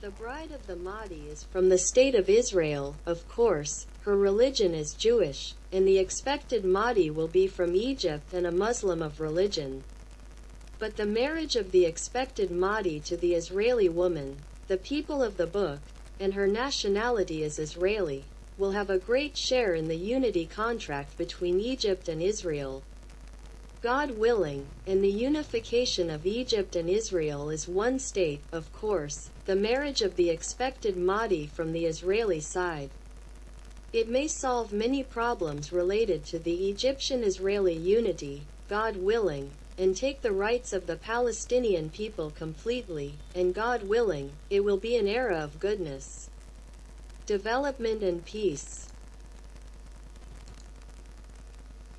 The bride of the Mahdi is from the state of Israel, of course, her religion is Jewish, and the expected Mahdi will be from Egypt and a Muslim of religion. But the marriage of the expected Mahdi to the Israeli woman, the people of the book, and her nationality is Israeli, will have a great share in the unity contract between Egypt and Israel. God willing, and the unification of Egypt and Israel is one state, of course, the marriage of the expected Mahdi from the Israeli side. It may solve many problems related to the Egyptian-Israeli unity, God willing, and take the rights of the Palestinian people completely, and God willing, it will be an era of goodness, development and peace.